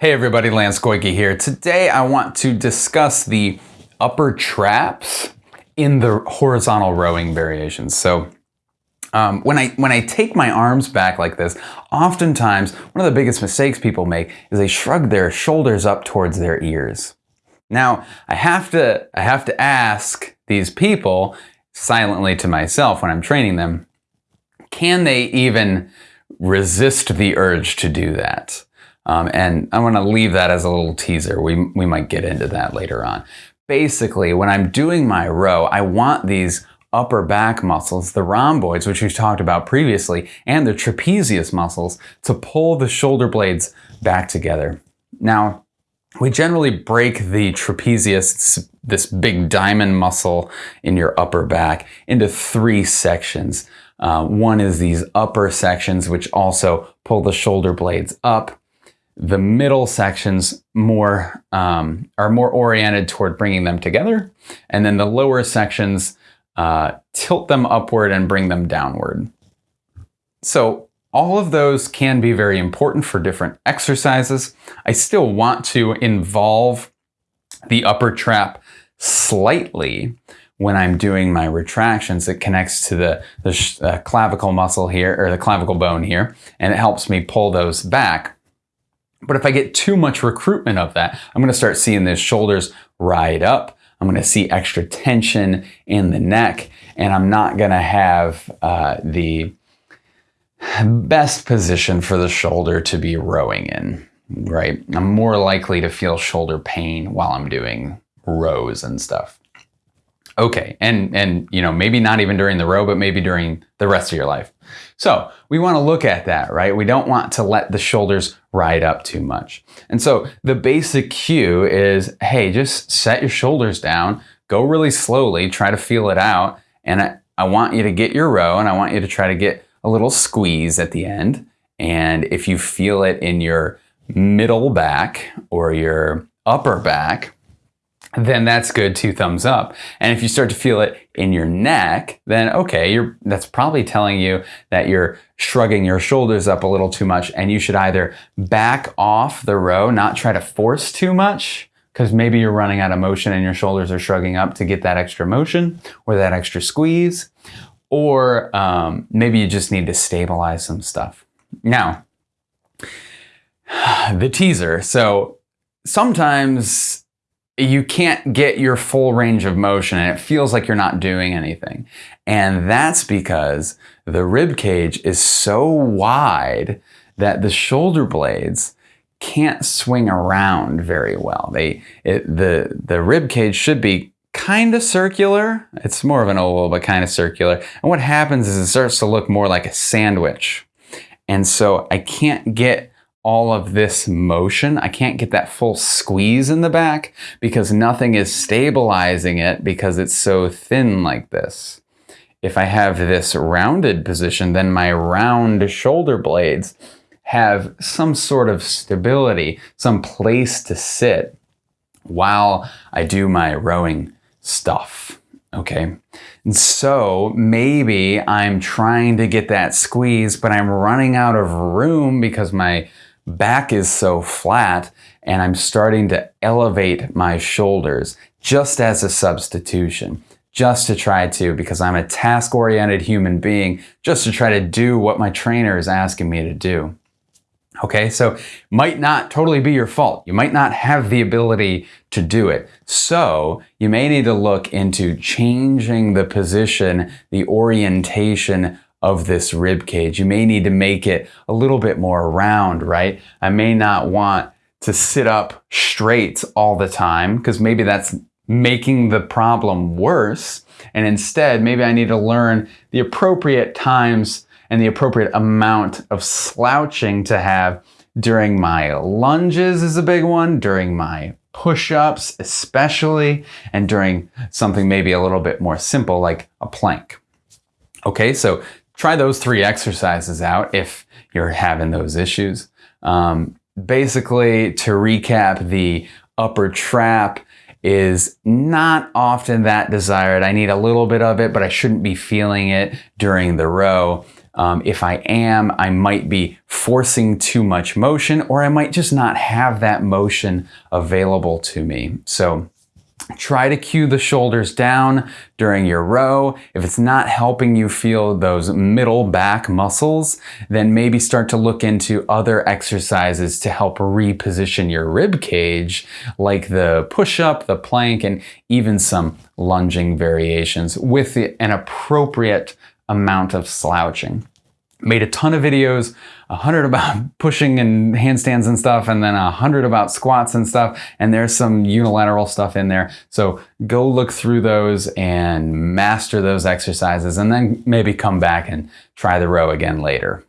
Hey everybody, Lance Goyke here. Today I want to discuss the upper traps in the horizontal rowing variations. So um, when I when I take my arms back like this, oftentimes one of the biggest mistakes people make is they shrug their shoulders up towards their ears. Now I have to I have to ask these people silently to myself when I'm training them, can they even resist the urge to do that? Um, and I want to leave that as a little teaser. We, we might get into that later on. Basically, when I'm doing my row, I want these upper back muscles, the rhomboids, which we've talked about previously, and the trapezius muscles to pull the shoulder blades back together. Now, we generally break the trapezius, this big diamond muscle in your upper back, into three sections. Uh, one is these upper sections, which also pull the shoulder blades up. The middle sections more um, are more oriented toward bringing them together, and then the lower sections uh, tilt them upward and bring them downward. So all of those can be very important for different exercises. I still want to involve the upper trap slightly when I'm doing my retractions. It connects to the, the uh, clavicle muscle here, or the clavicle bone here, and it helps me pull those back. But if I get too much recruitment of that, I'm going to start seeing the shoulders ride up. I'm going to see extra tension in the neck, and I'm not going to have uh, the best position for the shoulder to be rowing in, right? I'm more likely to feel shoulder pain while I'm doing rows and stuff. Okay, and and you know maybe not even during the row, but maybe during the rest of your life. So we want to look at that, right? We don't want to let the shoulders ride up too much. And so the basic cue is, hey, just set your shoulders down, go really slowly, try to feel it out, and I, I want you to get your row, and I want you to try to get a little squeeze at the end. And if you feel it in your middle back or your upper back, then that's good, two thumbs up. And if you start to feel it in your neck, then okay, you're, that's probably telling you that you're shrugging your shoulders up a little too much and you should either back off the row, not try to force too much, because maybe you're running out of motion and your shoulders are shrugging up to get that extra motion or that extra squeeze, or um, maybe you just need to stabilize some stuff. Now, the teaser. So sometimes you can't get your full range of motion and it feels like you're not doing anything. And that's because the rib cage is so wide that the shoulder blades can't swing around very well. They it, the the rib cage should be kind of circular. It's more of an oval, but kind of circular. And what happens is it starts to look more like a sandwich. And so I can't get all of this motion. I can't get that full squeeze in the back because nothing is stabilizing it because it's so thin like this. If I have this rounded position, then my round shoulder blades have some sort of stability, some place to sit while I do my rowing stuff. Okay. And so maybe I'm trying to get that squeeze, but I'm running out of room because my back is so flat and I'm starting to elevate my shoulders just as a substitution, just to try to, because I'm a task oriented human being, just to try to do what my trainer is asking me to do. Okay, so might not totally be your fault. You might not have the ability to do it. So you may need to look into changing the position, the orientation of this rib cage. You may need to make it a little bit more round, right? I may not want to sit up straight all the time because maybe that's making the problem worse. And instead, maybe I need to learn the appropriate times and the appropriate amount of slouching to have during my lunges is a big one, during my push-ups especially, and during something maybe a little bit more simple like a plank. Okay, so try those three exercises out if you're having those issues. Um, basically, to recap, the upper trap is not often that desired. I need a little bit of it, but I shouldn't be feeling it during the row. Um, if I am, I might be forcing too much motion or I might just not have that motion available to me. So Try to cue the shoulders down during your row. If it's not helping you feel those middle back muscles, then maybe start to look into other exercises to help reposition your rib cage, like the push up, the plank, and even some lunging variations with an appropriate amount of slouching made a ton of videos, a hundred about pushing and handstands and stuff, and then a hundred about squats and stuff. And there's some unilateral stuff in there. So go look through those and master those exercises and then maybe come back and try the row again later.